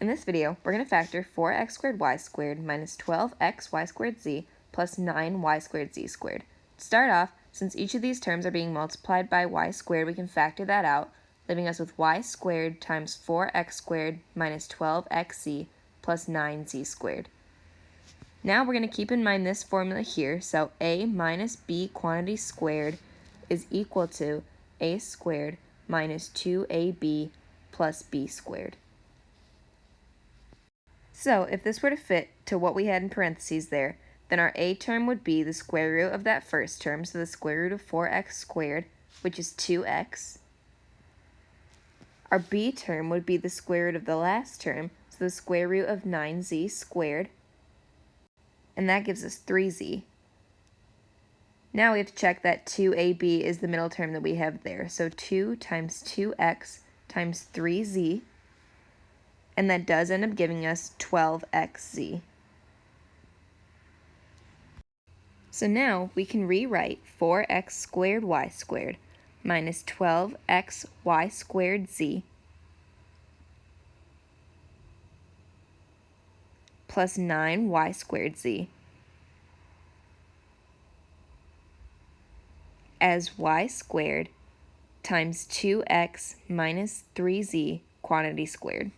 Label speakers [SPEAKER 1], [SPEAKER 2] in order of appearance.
[SPEAKER 1] In this video, we're going to factor 4x squared y squared minus 12x y squared z plus 9y squared z squared. To start off, since each of these terms are being multiplied by y squared, we can factor that out, leaving us with y squared times 4x squared minus 12xz plus 9z squared. Now we're going to keep in mind this formula here, so a minus b quantity squared is equal to a squared minus 2ab plus b squared. So if this were to fit to what we had in parentheses there, then our a term would be the square root of that first term, so the square root of 4x squared, which is 2x. Our b term would be the square root of the last term, so the square root of 9z squared, and that gives us 3z. Now we have to check that 2ab is the middle term that we have there, so 2 times 2x times 3z and that does end up giving us 12xz. So now we can rewrite 4x squared y squared minus 12xy squared z plus 9y squared z as y squared times 2x minus 3z quantity squared.